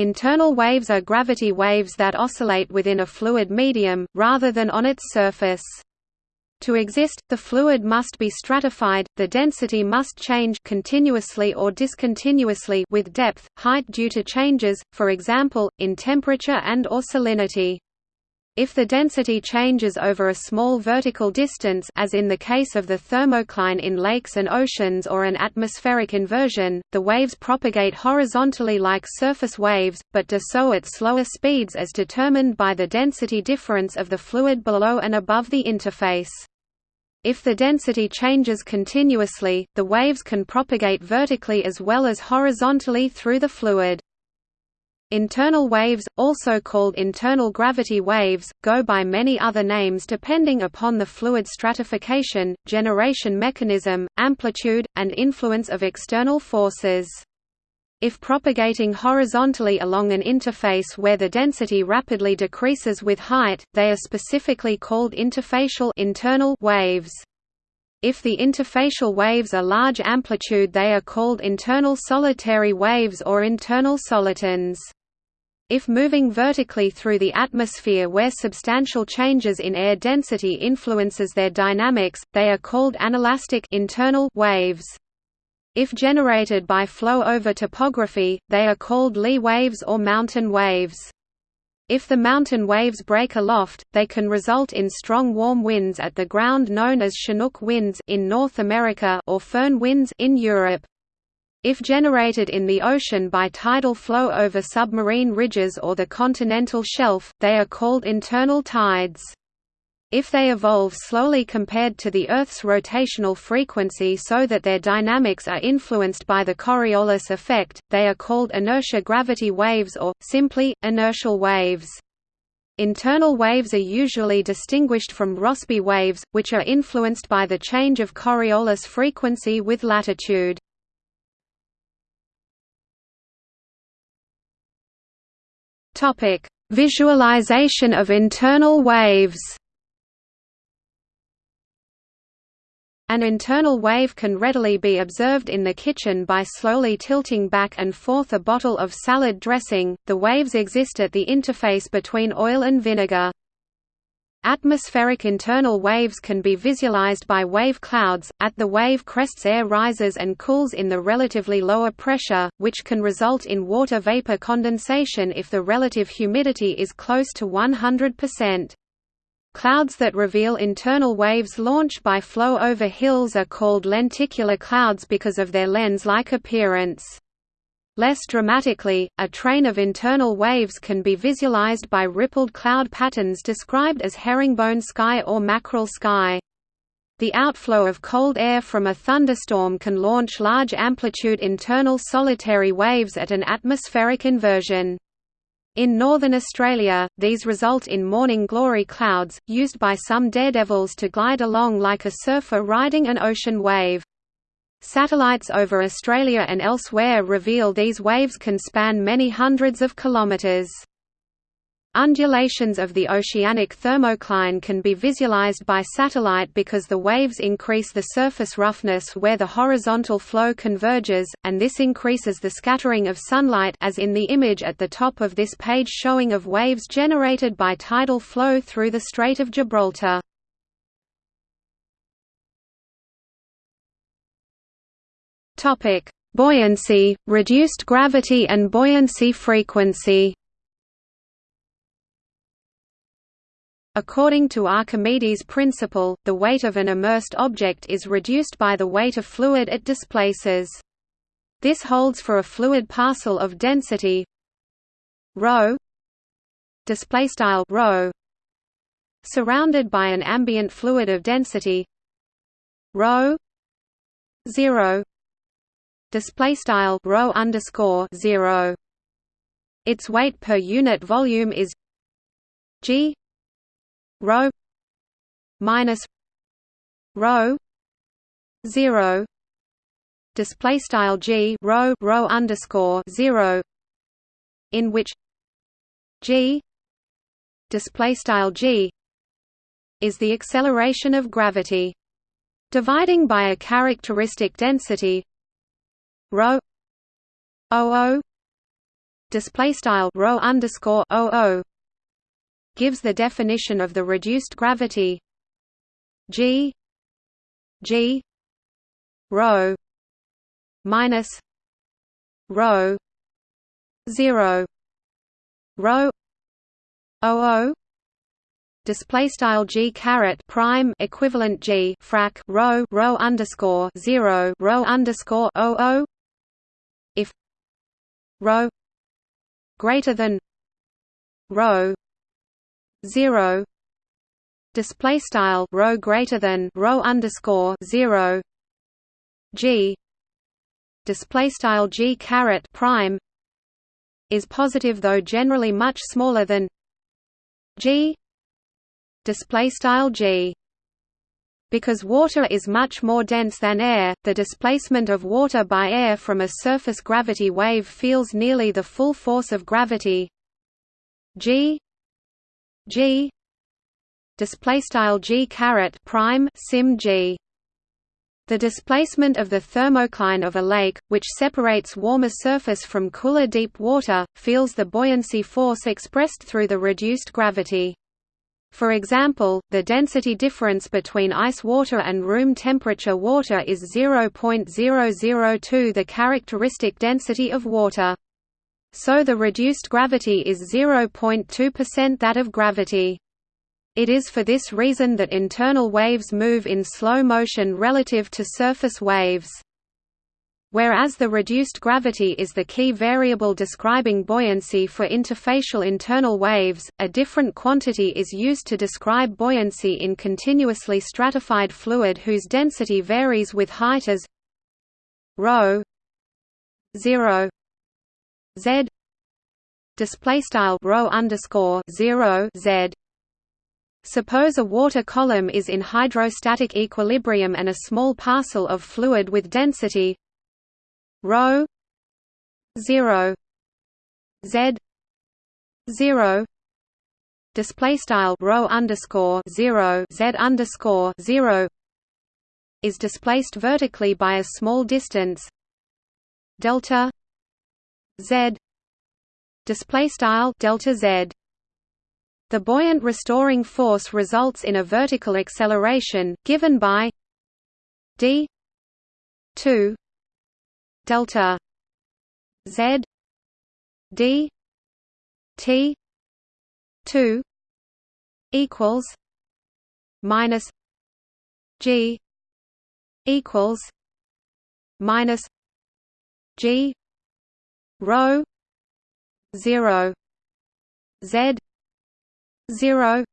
Internal waves are gravity waves that oscillate within a fluid medium, rather than on its surface. To exist, the fluid must be stratified, the density must change continuously or discontinuously with depth, height due to changes, for example, in temperature and or salinity. If the density changes over a small vertical distance as in the case of the thermocline in lakes and oceans or an atmospheric inversion, the waves propagate horizontally like surface waves, but do so at slower speeds as determined by the density difference of the fluid below and above the interface. If the density changes continuously, the waves can propagate vertically as well as horizontally through the fluid. Internal waves, also called internal gravity waves, go by many other names depending upon the fluid stratification, generation mechanism, amplitude, and influence of external forces. If propagating horizontally along an interface where the density rapidly decreases with height, they are specifically called interfacial internal waves. If the interfacial waves are large amplitude they are called internal solitary waves or internal solitons. If moving vertically through the atmosphere where substantial changes in air density influences their dynamics, they are called anelastic internal waves. If generated by flow over topography, they are called Lee waves or mountain waves. If the mountain waves break aloft, they can result in strong warm winds at the ground known as Chinook winds in North America or Foehn winds in Europe. If generated in the ocean by tidal flow over submarine ridges or the continental shelf, they are called internal tides. If they evolve slowly compared to the Earth's rotational frequency so that their dynamics are influenced by the Coriolis effect, they are called inertia gravity waves or, simply, inertial waves. Internal waves are usually distinguished from Rossby waves, which are influenced by the change of Coriolis frequency with latitude. Topic: Visualization of internal waves. An internal wave can readily be observed in the kitchen by slowly tilting back and forth a bottle of salad dressing. The waves exist at the interface between oil and vinegar. Atmospheric internal waves can be visualized by wave clouds. At the wave crests, air rises and cools in the relatively lower pressure, which can result in water vapor condensation if the relative humidity is close to 100%. Clouds that reveal internal waves launched by flow over hills are called lenticular clouds because of their lens-like appearance. Less dramatically, a train of internal waves can be visualized by rippled cloud patterns described as herringbone sky or mackerel sky. The outflow of cold air from a thunderstorm can launch large amplitude internal solitary waves at an atmospheric inversion. In northern Australia, these result in morning glory clouds, used by some daredevils to glide along like a surfer riding an ocean wave. Satellites over Australia and elsewhere reveal these waves can span many hundreds of kilometres. Undulations of the oceanic thermocline can be visualized by satellite because the waves increase the surface roughness where the horizontal flow converges, and this increases the scattering of sunlight as in the image at the top of this page showing of waves generated by tidal flow through the Strait of Gibraltar. Topic: Buoyancy, reduced gravity and buoyancy frequency. According to Archimedes' principle, the weight of an immersed object is reduced by the weight of fluid it displaces. This holds for a fluid parcel of density ρ display style ρ surrounded by an ambient fluid of density ρ 0 display style rho underscore zero. Its weight per unit volume is g rho minus rho zero display style g rho rho underscore zero in which g display style g is the acceleration of gravity dividing by a characteristic density rho o display style rho underscore o gives the definition of the reduced gravity g g rho minus rho 0 rho o display style g caret prime equivalent g frac rho rho underscore 0 rho underscore o if rho greater than rho 0 display style rho greater than rho underscore 0 g. Display style g caret prime is positive though generally much smaller than g. Display style g because water is much more dense than air, the displacement of water by air from a surface gravity wave feels nearly the full force of gravity. G. G. Display style g caret prime sim g. The displacement of the thermocline of a lake, which separates warmer surface from cooler deep water, feels the buoyancy force expressed through the reduced gravity. For example, the density difference between ice water and room temperature water is 0.002 the characteristic density of water. So the reduced gravity is 0.2% that of gravity. It is for this reason that internal waves move in slow motion relative to surface waves. Whereas the reduced gravity is the key variable describing buoyancy for interfacial internal waves, a different quantity is used to describe buoyancy in continuously stratified fluid whose density varies with height as rho 0 z display style underscore 0 z. Suppose a water column is in hydrostatic equilibrium and a small parcel of fluid with density rho 0 z 0 display style rho underscore 0 z underscore 0 is displaced vertically by a small distance. Delta z display style delta z. The buoyant restoring force results in a vertical acceleration given by d 2 delta z d t 2 equals minus g equals minus g rho 0 z 0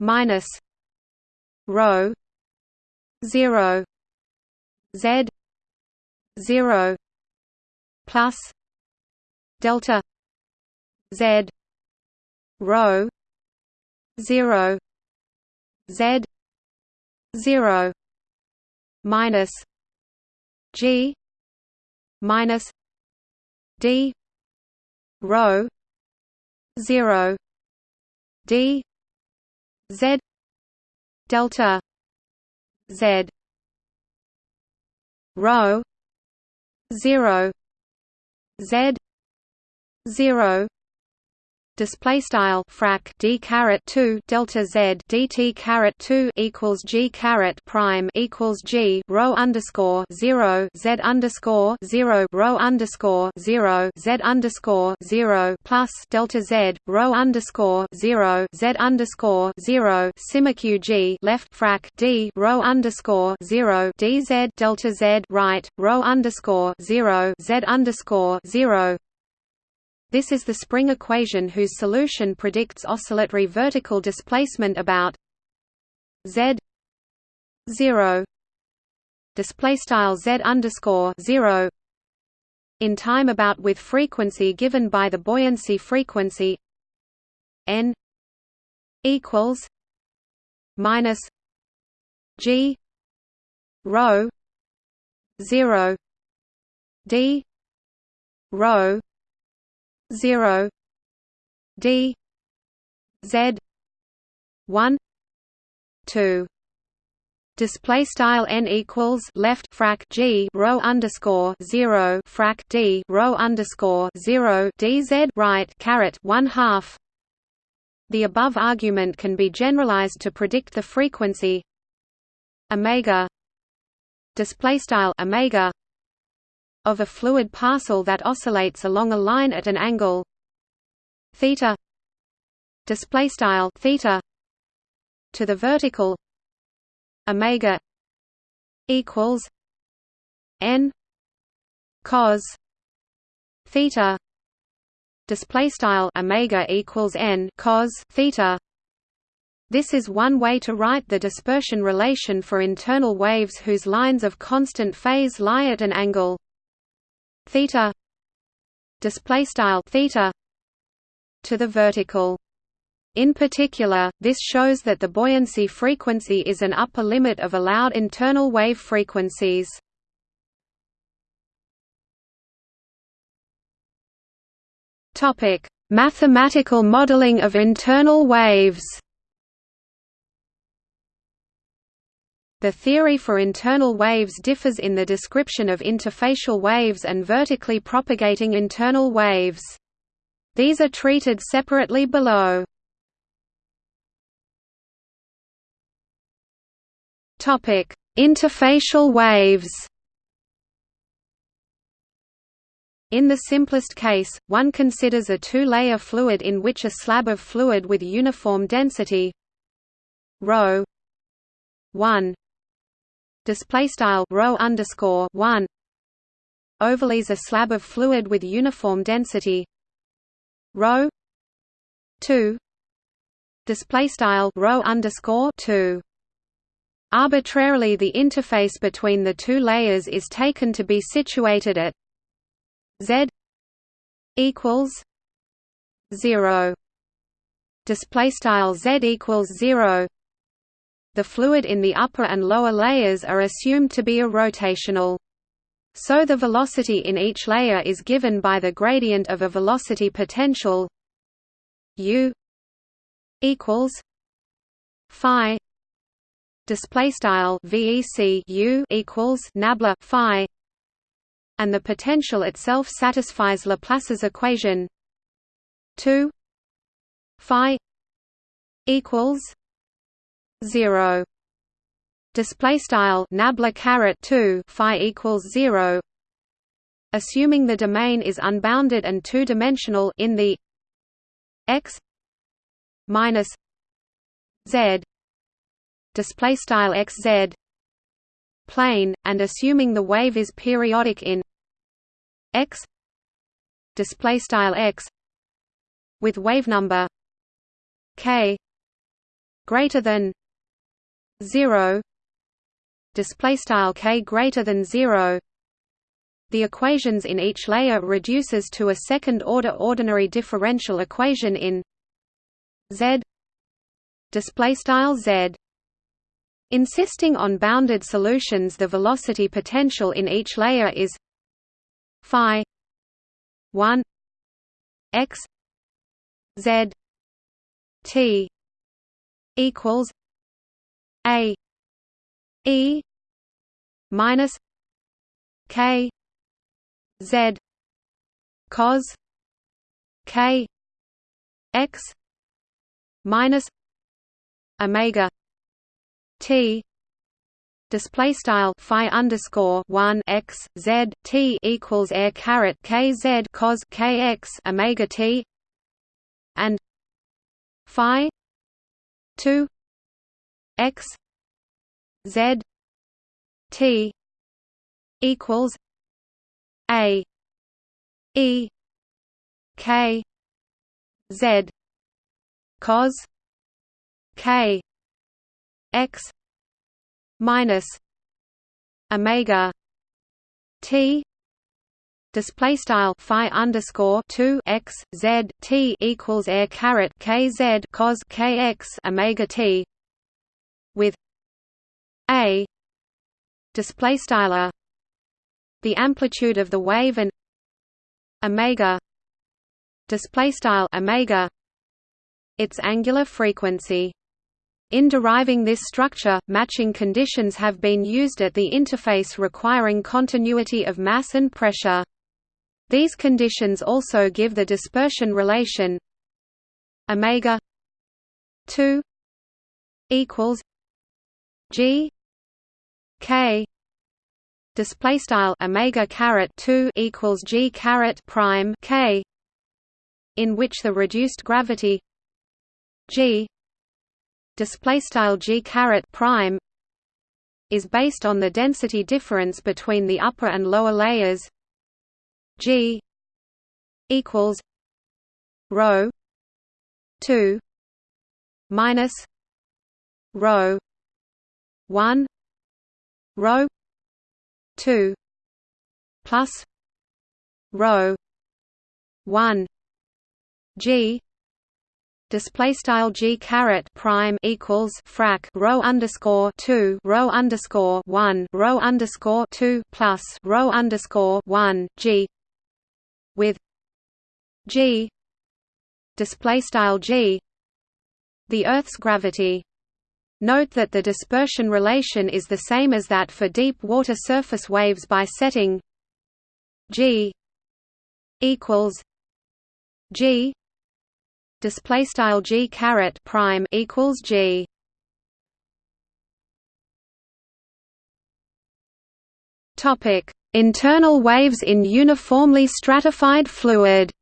minus rho 0 z 0 plus delta z rho 0 z 0 minus g minus d rho 0 d z delta z rho 0 z 0 display style frac d caret 2 delta z dt caret 2 equals g caret prime equals g rho underscore 0 z underscore 0 rho underscore 0 z underscore 0 plus delta z rho underscore 0 z underscore 0 simeq g left frac d rho underscore 0 dz delta z right rho underscore 0 z underscore 0 this is the spring equation whose solution predicts oscillatory vertical displacement about z 0 display style z underscore 0 in time about with frequency given by the buoyancy frequency n equals minus g rho 0 d rho 0 d z 1 2 display style n equals left frac g rho underscore 0 frac d rho underscore 0 dz right caret 1 half. The above argument can be generalized to predict the frequency omega display style omega of a fluid parcel that oscillates along a line at an angle. Theta display style theta to the vertical omega equals n cos theta display style omega equals n cos theta. This is one way to write the dispersion relation for internal waves whose lines of constant phase lie at an angle theta display style theta to the vertical in particular, this shows that the buoyancy frequency is an upper limit of allowed internal wave frequencies. Topic: Mathematical modeling of internal waves. The theory for internal waves differs in the description of interfacial waves and vertically propagating internal waves. These are treated separately below. Topic: Interfacial waves. In the simplest case, one considers a two-layer fluid in which a slab of fluid with uniform density rho 1 display style rho underscore 1 overlays a slab of fluid with uniform density. Rho 2 display style rho underscore 2 Arbitrarily the interface between the two layers is taken to be situated at z equals 0 display style z equals 0 the fluid in the upper and lower layers are assumed to be irrotational. so the velocity in each layer is given by the gradient of a velocity potential u equals phi display style VEC U equals nabla phi and the potential itself satisfies Laplace's equation 2 phi equals 0 display style nabla caret 2 phi equals 0 assuming the domain is unbounded and two-dimensional in the x minus z. Display style xz plane and assuming the wave is periodic in x. Display style x with wave number k greater than 0 display style k greater than 0 the equations in each layer reduces to a second order ordinary differential equation in z display style z. Insisting on bounded solutions the velocity potential in each layer is phi 1 x z t equals a e minus k z cos k x minus omega T display style phi underscore one x z t equals air caret k z cos k x omega t and phi two x z t equals a e k z cos k x minus omega t display style phi underscore 2 x z t equals air caret k z cos k x omega t with a display style the amplitude of the wave and omega display style omega its angular frequency In deriving this structure, matching conditions have been used at the interface requiring continuity of mass and pressure. These conditions also give the dispersion relation omega 2 equals g k display style omega caret 2 equals g caret prime k in which the reduced gravity g display style g caret prime is based on the density difference between the upper and lower layers g equals rho 2 minus rho 1 rho 2 plus rho 1 g display style g caret prime equals frac rho underscore 2 rho underscore 1 rho underscore 2 plus rho underscore 1 g with g display style g the earth's gravity Note that the dispersion relation is the same as that for deep water surface waves by setting g equals g display style g caret prime equals g. Topic internal waves in uniformly stratified fluid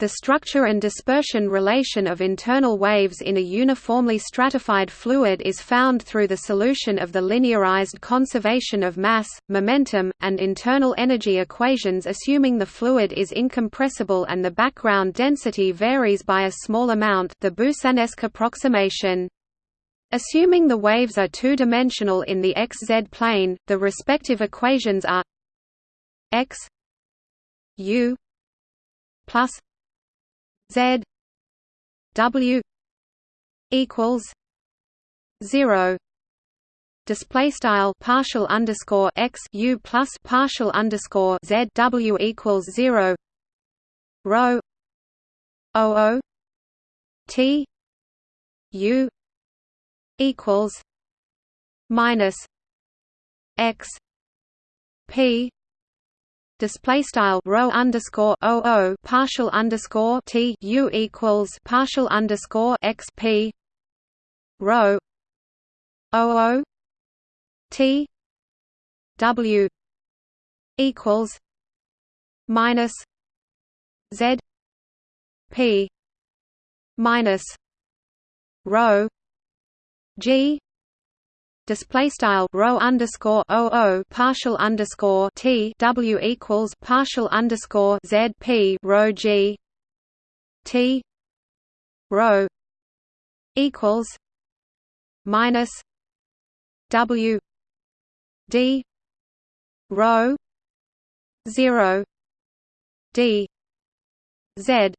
The structure and dispersion relation of internal waves in a uniformly stratified fluid is found through the solution of the linearized conservation of mass, momentum, and internal energy equations assuming the fluid is incompressible and the background density varies by a small amount the Boussinesq approximation. Assuming the waves are two-dimensional in the xz plane, the respective equations are x u plus Z W equals zero. Display style partial underscore x u plus partial underscore z w equals zero. Rho o o t u equals minus x p display style rho underscore o o partial underscore t u equals partial underscore x p rho o o t w equals minus z p minus rho g display style rho underscore o o partial underscore t w equals partial underscore z p rho g t rho equals minus w d rho zero d z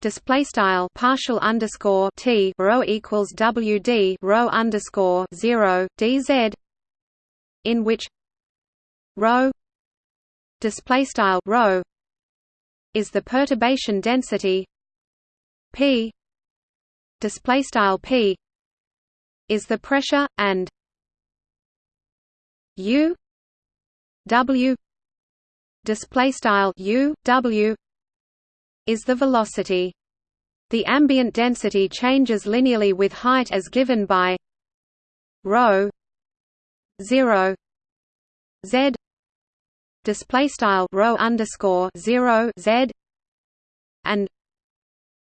display style partial underscore t rho equals wd rho underscore zero dz in which rho display style rho is the perturbation density p display style p is the pressure and u w display style u w is the velocity. The ambient density changes linearly with height as given by rho 0 z. Display style rho underscore 0 z and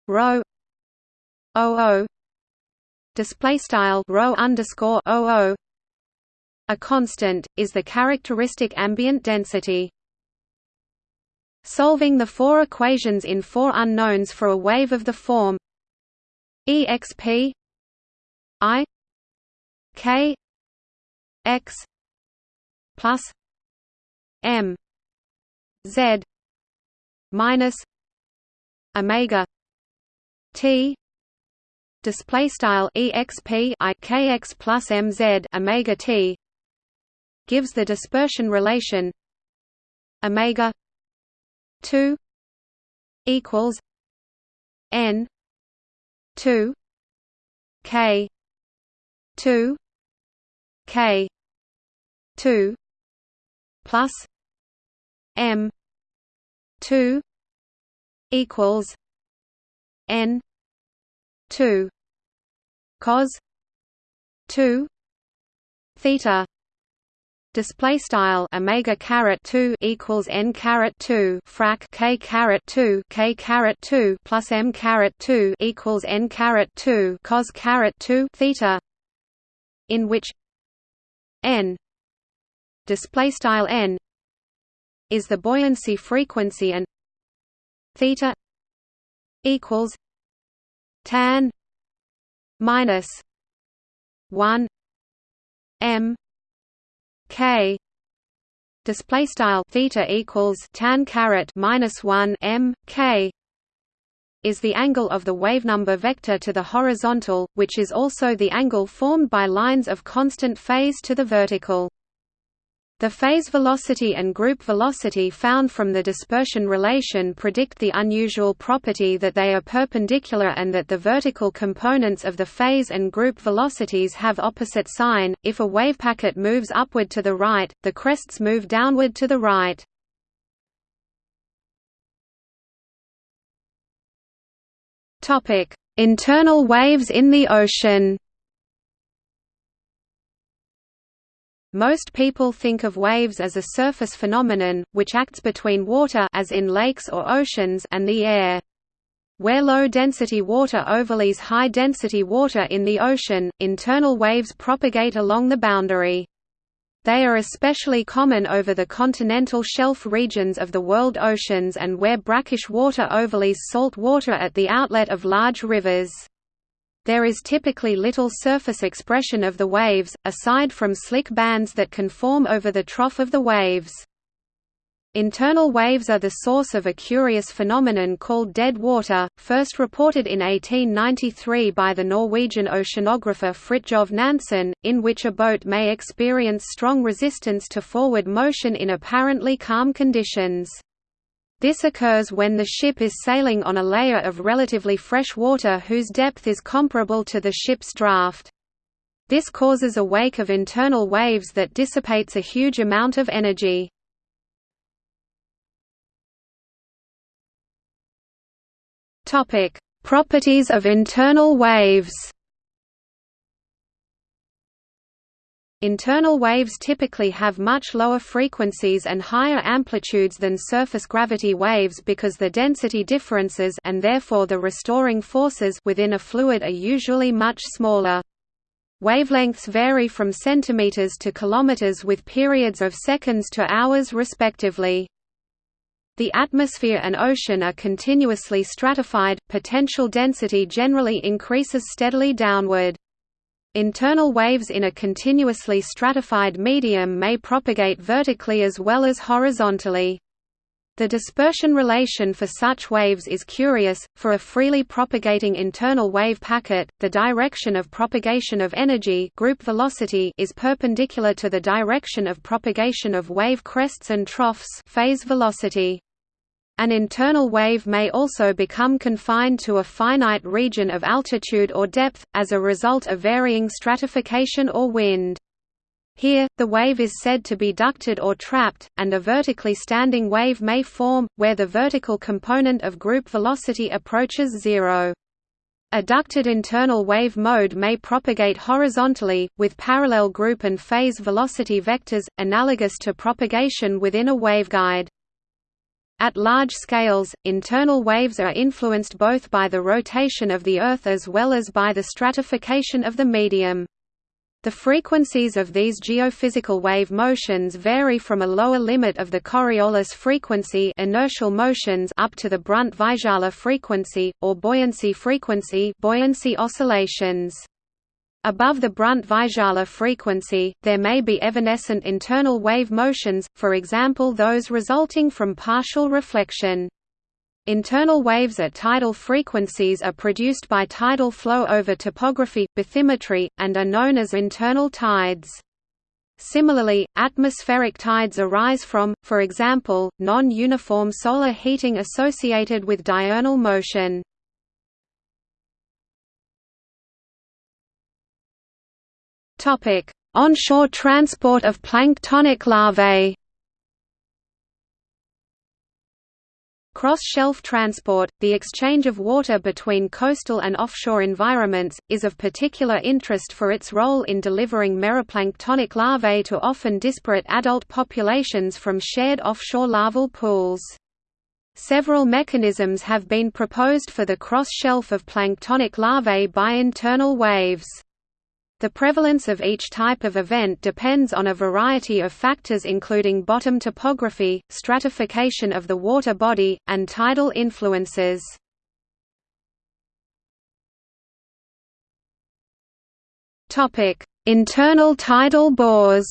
rho 00 display style rho underscore 00 a constant is the characteristic ambient density Solving the four equations in four unknowns for a wave of the form exp i k x plus m z minus omega t display style exp i kx plus mz omega t gives the dispersion relation omega 2 equals n 2 k 2 k 2 plus m 2 equals n 2 cos 2 theta display style omega caret 2 equals n caret 2 frac k caret 2 k caret 2 plus m caret 2 equals n caret 2 cos caret 2 theta in which n display style n is the buoyancy frequency and theta equals tan minus 1 m k display style theta equals tan caret minus 1 m k is the angle of the wavenumber vector to the horizontal, which is also the angle formed by lines of constant phase to the vertical. The phase velocity and group velocity found from the dispersion relation predict the unusual property that they are perpendicular and that the vertical components of the phase and group velocities have opposite sign. If a wave packet moves upward to the right, the crests move downward to the right. Topic: Internal waves in the ocean. Most people think of waves as a surface phenomenon, which acts between water as in lakes or oceans and the air. Where low-density water overlays high-density water in the ocean, internal waves propagate along the boundary. They are especially common over the continental shelf regions of the world oceans and where brackish water overlays salt water at the outlet of large rivers. There is typically little surface expression of the waves, aside from slick bands that can form over the trough of the waves. Internal waves are the source of a curious phenomenon called dead water, first reported in 1893 by the Norwegian oceanographer Fridtjof Nansen, in which a boat may experience strong resistance to forward motion in apparently calm conditions. This occurs when the ship is sailing on a layer of relatively fresh water whose depth is comparable to the ship's draft. This causes a wake of internal waves that dissipates a huge amount of energy. Properties of internal waves Internal waves typically have much lower frequencies and higher amplitudes than surface gravity waves because the density differences and therefore the restoring forces within a fluid are usually much smaller. Wavelengths vary from centimeters to kilometers with periods of seconds to hours respectively. The atmosphere and ocean are continuously stratified, potential density generally increases steadily downward. Internal waves in a continuously stratified medium may propagate vertically as well as horizontally. The dispersion relation for such waves is curious. For a freely propagating internal wave packet, the direction of propagation of energy group velocity is perpendicular to the direction of propagation of wave crests and troughs phase velocity. An internal wave may also become confined to a finite region of altitude or depth, as a result of varying stratification or wind. Here, the wave is said to be ducted or trapped, and a vertically standing wave may form, where the vertical component of group velocity approaches zero. A ducted internal wave mode may propagate horizontally, with parallel group and phase velocity vectors, analogous to propagation within a waveguide. At large scales, internal waves are influenced both by the rotation of the Earth as well as by the stratification of the medium. The frequencies of these geophysical wave motions vary from a lower limit of the Coriolis frequency inertial motions up to the Brunt-Väisälä frequency, or buoyancy frequency buoyancy oscillations. Above the Brunt-Väisälä frequency, there may be evanescent internal wave motions, for example those resulting from partial reflection. Internal waves at tidal frequencies are produced by tidal flow over topography, bathymetry, and are known as internal tides. Similarly, atmospheric tides arise from, for example, non-uniform solar heating associated with diurnal motion. Onshore transport of planktonic larvae Cross-shelf transport, the exchange of water between coastal and offshore environments, is of particular interest for its role in delivering meroplanktonic larvae to often disparate adult populations from shared offshore larval pools. Several mechanisms have been proposed for the cross-shelf of planktonic larvae by internal waves. The prevalence of each type of event depends on a variety of factors including bottom topography, stratification of the water body, and tidal influences. Internal tidal bores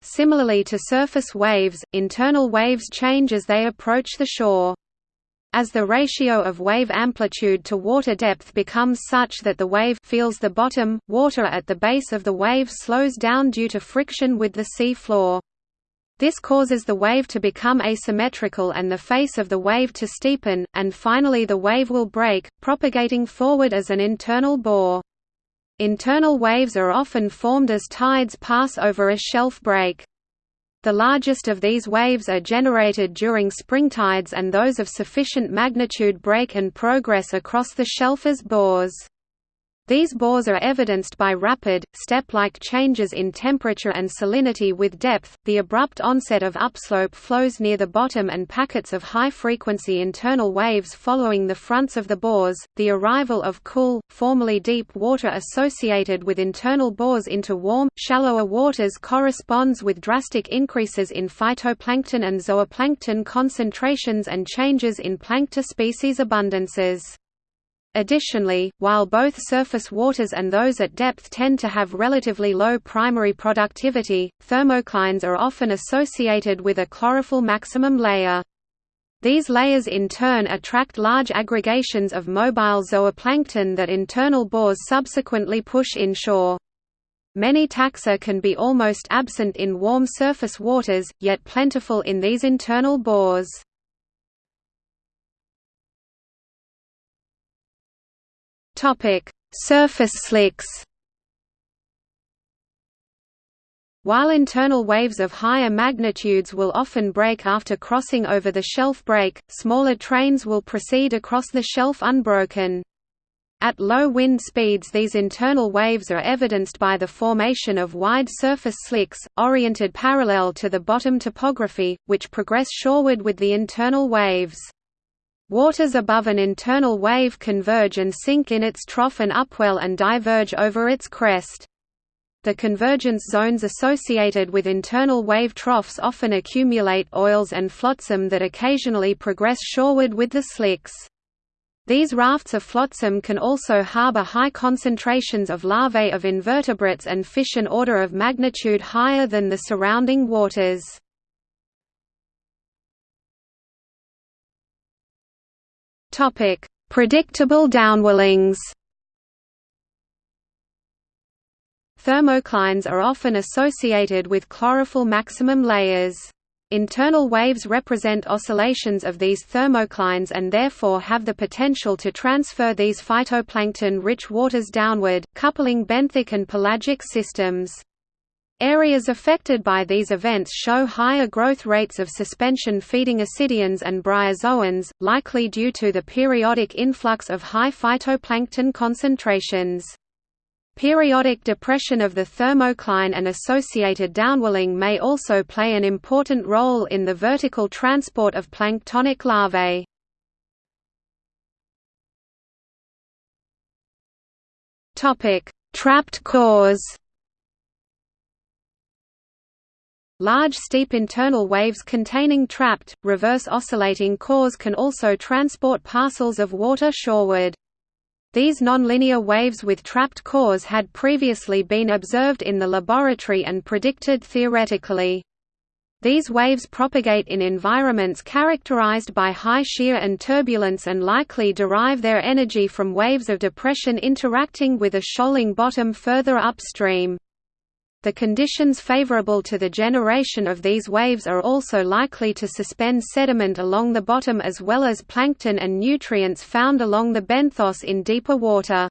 Similarly to surface waves, internal waves change as they approach the shore. As the ratio of wave amplitude to water depth becomes such that the wave feels the bottom, water at the base of the wave slows down due to friction with the sea floor. This causes the wave to become asymmetrical and the face of the wave to steepen, and finally the wave will break, propagating forward as an internal bore. Internal waves are often formed as tides pass over a shelf break. The largest of these waves are generated during spring tides and those of sufficient magnitude break and progress across the shelf as bores. These bores are evidenced by rapid, step-like changes in temperature and salinity with depth, the abrupt onset of upslope flows near the bottom and packets of high-frequency internal waves following the fronts of the bores, the arrival of cool, formerly deep water associated with internal bores into warm, shallower waters corresponds with drastic increases in phytoplankton and zooplankton concentrations and changes in plankton species abundances. Additionally, while both surface waters and those at depth tend to have relatively low primary productivity, thermoclines are often associated with a chlorophyll maximum layer. These layers in turn attract large aggregations of mobile zooplankton that internal bores subsequently push inshore. Many taxa can be almost absent in warm surface waters, yet plentiful in these internal bores. Topic: Surface slicks. While internal waves of higher magnitudes will often break after crossing over the shelf break, smaller trains will proceed across the shelf unbroken. At low wind speeds these internal waves are evidenced by the formation of wide surface slicks, oriented parallel to the bottom topography, which progress shoreward with the internal waves. Waters above an internal wave converge and sink in its trough and upwell and diverge over its crest. The convergence zones associated with internal wave troughs often accumulate oils and flotsam that occasionally progress shoreward with the slicks. These rafts of flotsam can also harbor high concentrations of larvae of invertebrates and fish an order of magnitude higher than the surrounding waters. Topic: Predictable downwellings. Thermoclines are often associated with chlorophyll maximum layers. Internal waves represent oscillations of these thermoclines and therefore have the potential to transfer these phytoplankton-rich waters downward, coupling benthic and pelagic systems. Areas affected by these events show higher growth rates of suspension-feeding ascidians and bryozoans, likely due to the periodic influx of high phytoplankton concentrations. Periodic depression of the thermocline and associated downwelling may also play an important role in the vertical transport of planktonic larvae. Trapped cores Large steep internal waves containing trapped, reverse oscillating cores can also transport parcels of water shoreward. These nonlinear waves with trapped cores had previously been observed in the laboratory and predicted theoretically. These waves propagate in environments characterized by high shear and turbulence and likely derive their energy from waves of depression interacting with a shoaling bottom further upstream. The conditions favorable to the generation of these waves are also likely to suspend sediment along the bottom as well as plankton and nutrients found along the benthos in deeper water.